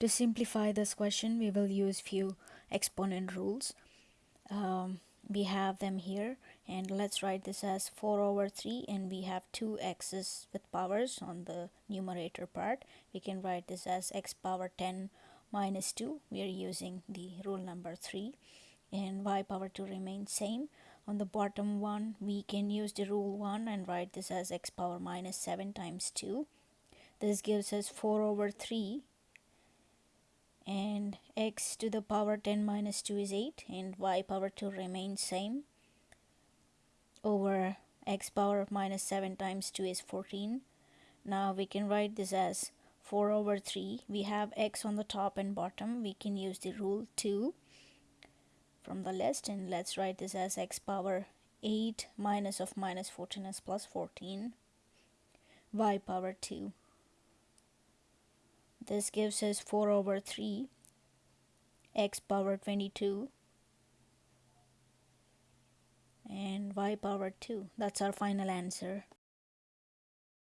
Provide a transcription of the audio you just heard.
To simplify this question, we will use few exponent rules. Um, we have them here and let's write this as 4 over 3 and we have two x's with powers on the numerator part. We can write this as x power 10 minus 2. We are using the rule number 3 and y power 2 remains same. On the bottom one, we can use the rule 1 and write this as x power minus 7 times 2. This gives us 4 over 3 x to the power 10 minus 2 is 8 and y power 2 remains same over x power minus 7 times 2 is 14 now we can write this as 4 over 3 we have x on the top and bottom. We can use the rule 2 from the list and let's write this as x power 8 minus of minus 14 is plus 14 y power 2 this gives us 4 over 3 x power 22 and y power 2. That's our final answer.